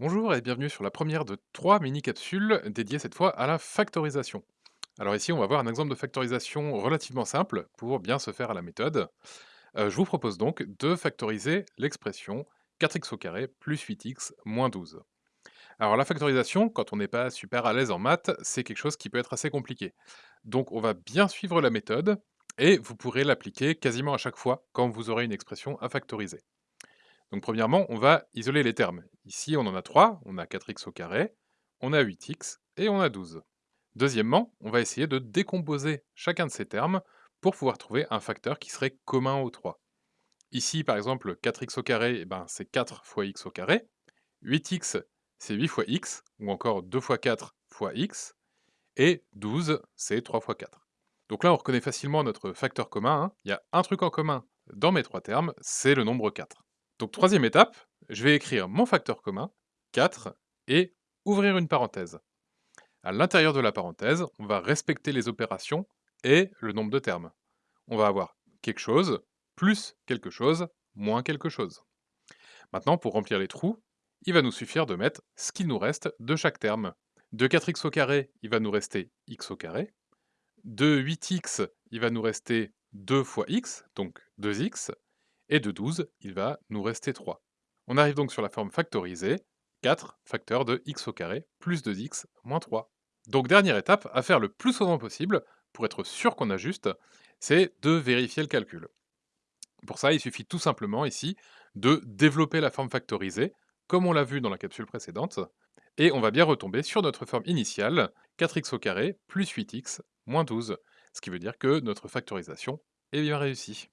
Bonjour et bienvenue sur la première de trois mini-capsules dédiées cette fois à la factorisation. Alors ici, on va voir un exemple de factorisation relativement simple pour bien se faire à la méthode. Euh, je vous propose donc de factoriser l'expression 4x au carré plus 8x moins 12. Alors la factorisation, quand on n'est pas super à l'aise en maths, c'est quelque chose qui peut être assez compliqué. Donc on va bien suivre la méthode et vous pourrez l'appliquer quasiment à chaque fois quand vous aurez une expression à factoriser. Donc premièrement, on va isoler les termes. Ici, on en a 3, on a 4x au carré, on a 8x et on a 12. Deuxièmement, on va essayer de décomposer chacun de ces termes pour pouvoir trouver un facteur qui serait commun aux 3. Ici, par exemple, 4x au carré, eh ben, c'est 4 fois x au carré. 8x, c'est 8 fois x, ou encore 2 fois 4 fois x. Et 12, c'est 3 fois 4. Donc là, on reconnaît facilement notre facteur commun. hein. Il y a un truc en commun dans mes trois termes, c'est le nombre 4. Donc troisième étape, je vais écrire mon facteur commun, 4, et ouvrir une parenthèse. À l'intérieur de la parenthèse, on va respecter les opérations et le nombre de termes. On va avoir quelque chose, plus quelque chose, moins quelque chose. Maintenant, pour remplir les trous, il va nous suffire de mettre ce qu'il nous reste de chaque terme. De 4x au carré, il va nous rester x au carré. De 8x, il va nous rester 2 fois x, donc 2x. Et de 12, il va nous rester 3. On arrive donc sur la forme factorisée, 4 facteurs de x au carré plus 2x moins 3. Donc dernière étape à faire le plus souvent possible, pour être sûr qu'on ajuste, c'est de vérifier le calcul. Pour ça, il suffit tout simplement ici de développer la forme factorisée, comme on l'a vu dans la capsule précédente, et on va bien retomber sur notre forme initiale, 4x au carré plus 8x moins 12, ce qui veut dire que notre factorisation est bien réussie.